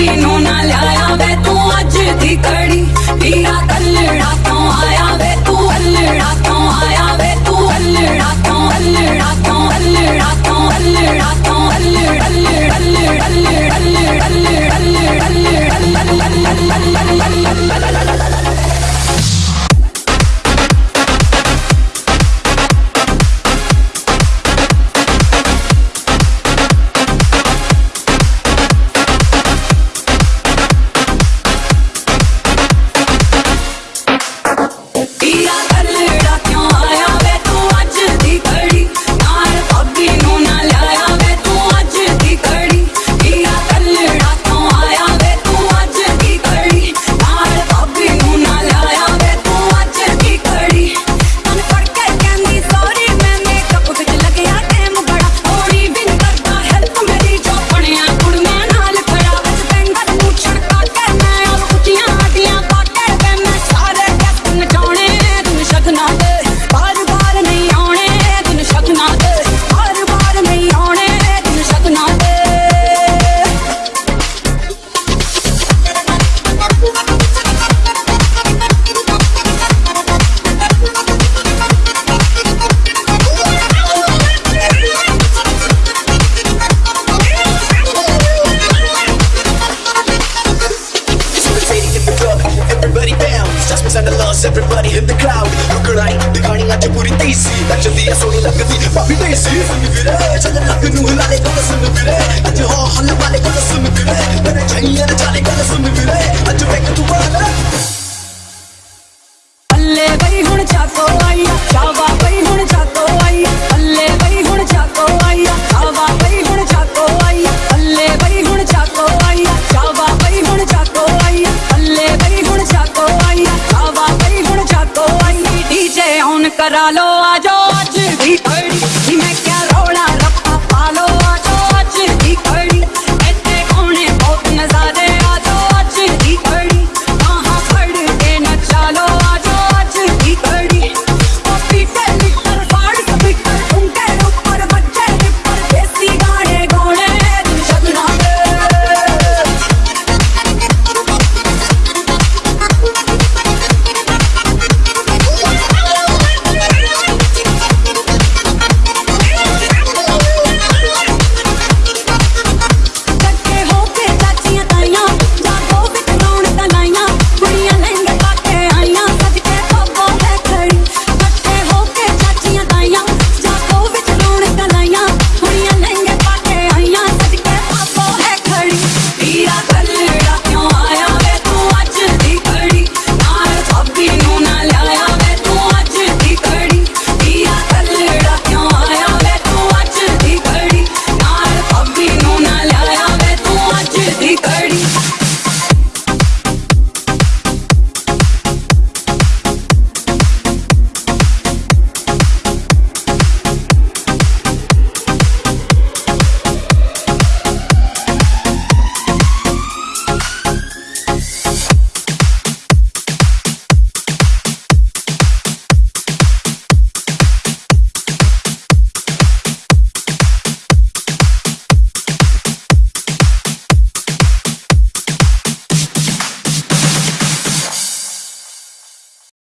ti اڄ پوري لڳندي اڄ تون calor.